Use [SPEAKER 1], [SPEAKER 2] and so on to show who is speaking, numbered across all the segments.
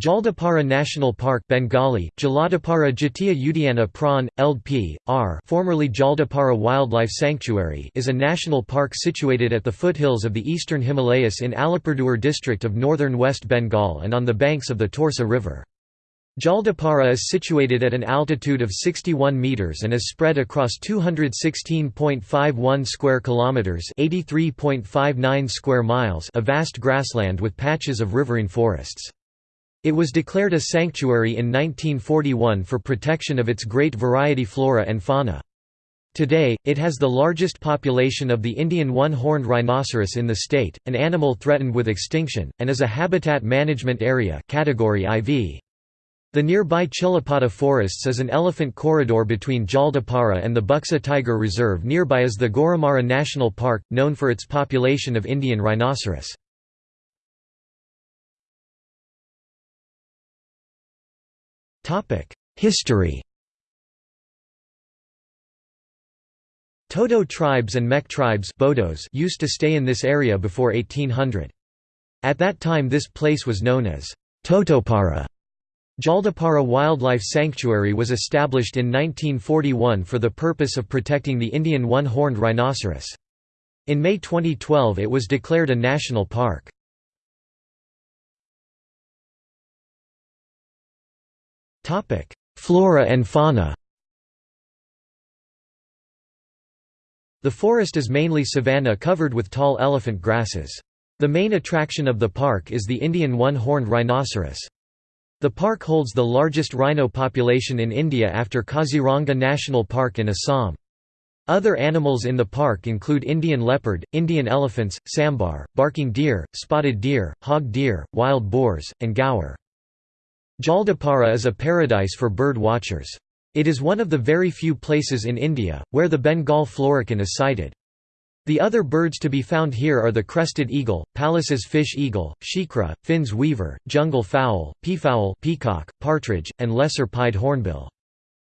[SPEAKER 1] Jaldapara National Park Bengali, Jaladapara Jatiya Udyana Prawn, LP, R formerly Jaldapara Wildlife Sanctuary is a national park situated at the foothills of the eastern Himalayas in Alipurduar district of northern West Bengal and on the banks of the Torsa River. Jaldapara is situated at an altitude of 61 meters and is spread across 216.51 square kilometers, 83.59 square miles, of vast grassland with patches of riverine forests. It was declared a sanctuary in 1941 for protection of its great variety flora and fauna. Today, it has the largest population of the Indian one-horned rhinoceros in the state, an animal threatened with extinction, and is a habitat management area category IV. The nearby Chilapata forests is an elephant corridor between Jaldapara and the Buxa Tiger Reserve nearby is the Gorumara National Park, known for its population of Indian rhinoceros. History Toto tribes and Mek tribes Bodos used to stay in this area before 1800. At that time this place was known as Totopara. Jaldapara Wildlife Sanctuary was established in 1941 for the purpose of protecting the Indian one-horned rhinoceros. In May 2012 it was declared a national park. Flora and fauna The forest is mainly savanna covered with tall elephant grasses. The main attraction of the park is the Indian one-horned rhinoceros. The park holds the largest rhino population in India after Kaziranga National Park in Assam. Other animals in the park include Indian leopard, Indian elephants, sambar, barking deer, spotted deer, hog deer, wild boars, and gaur. Jaldapara is a paradise for bird watchers. It is one of the very few places in India, where the Bengal florican is sighted. The other birds to be found here are the crested eagle, Pallas's fish eagle, shikra, Finn's weaver, jungle fowl, peafowl peacock, partridge, and lesser pied hornbill.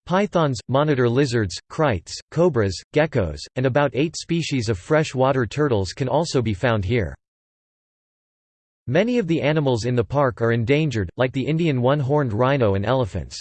[SPEAKER 1] Pythons, monitor lizards, kraits, cobras, geckos, and about eight species of fresh-water turtles can also be found here. Many of the animals in the park are endangered, like the Indian one-horned rhino and elephants.